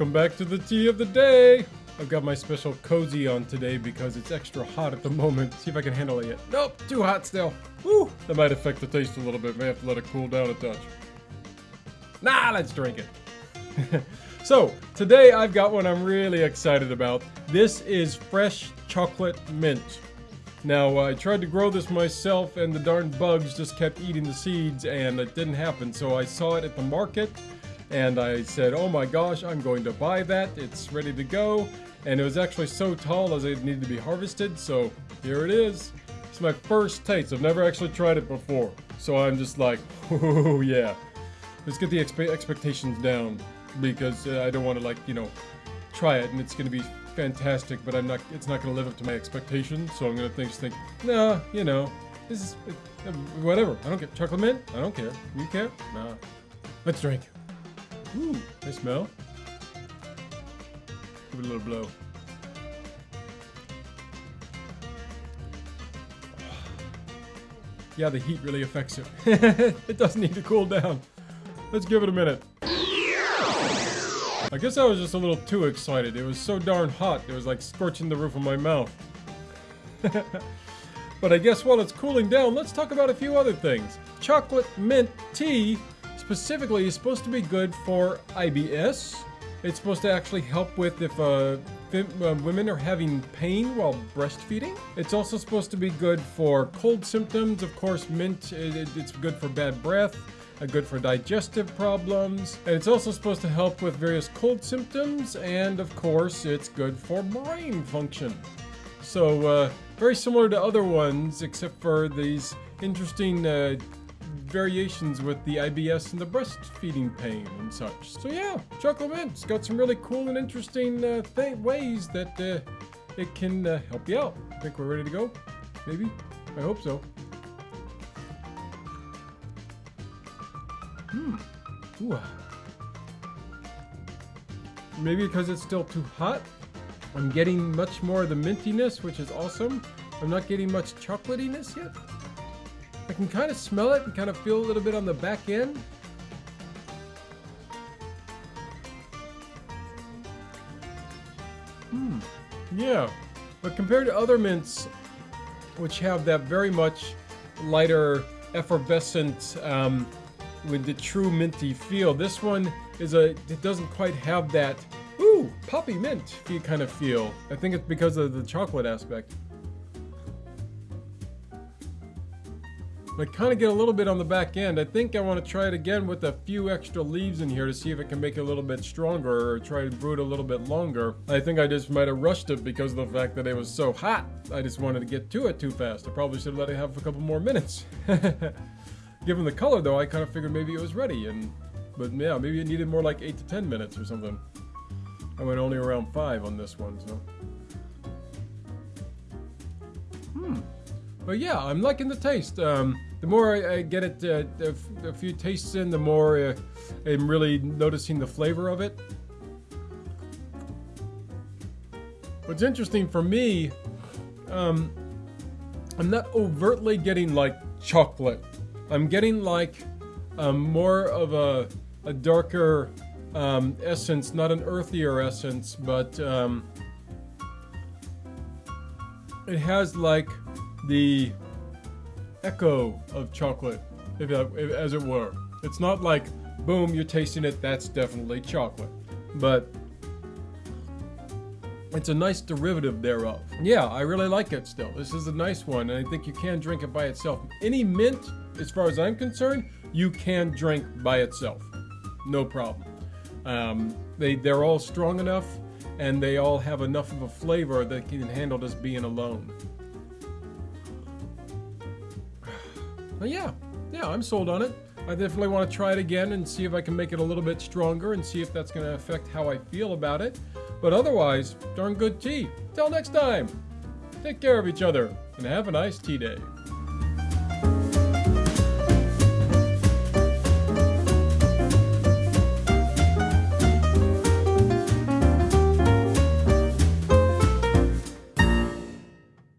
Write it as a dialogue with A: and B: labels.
A: Welcome back to the tea of the day. I've got my special cozy on today because it's extra hot at the moment. See if I can handle it yet. Nope, too hot still. Woo! That might affect the taste a little bit. May have to let it cool down a touch. Nah, let's drink it. so, today I've got one I'm really excited about. This is fresh chocolate mint. Now, uh, I tried to grow this myself and the darn bugs just kept eating the seeds and it didn't happen. So I saw it at the market and I said, oh my gosh, I'm going to buy that. It's ready to go. And it was actually so tall as it needed to be harvested. So here it is. It's my first taste. I've never actually tried it before. So I'm just like, oh yeah. Let's get the expe expectations down because uh, I don't want to like, you know, try it and it's going to be fantastic, but I'm not. It's not going to live up to my expectations. So I'm going to think, just think, nah, you know, this is uh, whatever. I don't care. Chocolate mint? I don't care. You care? Nah. Let's drink. Ooh, they smell. Give it a little blow. Yeah, the heat really affects it. it doesn't need to cool down. Let's give it a minute. I guess I was just a little too excited. It was so darn hot, it was like scorching the roof of my mouth. but I guess while it's cooling down, let's talk about a few other things. Chocolate mint tea specifically is supposed to be good for IBS. It's supposed to actually help with if uh, uh, women are having pain while breastfeeding. It's also supposed to be good for cold symptoms. Of course, mint, it, it's good for bad breath good for digestive problems, and it's also supposed to help with various cold symptoms, and of course, it's good for brain function. So, uh, very similar to other ones, except for these interesting uh, variations with the IBS and the breastfeeding pain and such. So yeah, chocolate mint's got some really cool and interesting uh, ways that uh, it can uh, help you out. I think we're ready to go? Maybe? I hope so. Hmm. Ooh. Maybe because it's still too hot. I'm getting much more of the mintiness, which is awesome. I'm not getting much chocolatiness yet. I can kind of smell it and kind of feel a little bit on the back end. Hmm. Yeah. But compared to other mints, which have that very much lighter, effervescent, um, with the true minty feel. This one is a, it doesn't quite have that, ooh, poppy mint kind of feel. I think it's because of the chocolate aspect. I kind of get a little bit on the back end. I think I want to try it again with a few extra leaves in here to see if it can make it a little bit stronger or try to brew it a little bit longer. I think I just might have rushed it because of the fact that it was so hot. I just wanted to get to it too fast. I probably should have let it have a couple more minutes. Given the color though, I kind of figured maybe it was ready and, but yeah, maybe it needed more like 8 to 10 minutes or something. I went only around 5 on this one, so. But yeah, I'm liking the taste. Um, the more I, I get it, uh, a, few tastes in, the more uh, I'm really noticing the flavor of it. What's interesting for me, um, I'm not overtly getting like chocolate I'm getting like um, more of a, a darker um, essence, not an earthier essence, but um, it has like the echo of chocolate, if, if, as it were. It's not like, boom, you're tasting it, that's definitely chocolate. But it's a nice derivative thereof. Yeah, I really like it still. This is a nice one, and I think you can drink it by itself. Any mint as far as I'm concerned, you can drink by itself. No problem. Um, they, they're all strong enough and they all have enough of a flavor that can handle just being alone. But yeah, yeah, I'm sold on it. I definitely want to try it again and see if I can make it a little bit stronger and see if that's going to affect how I feel about it. But otherwise, darn good tea. Till next time, take care of each other and have a nice tea day.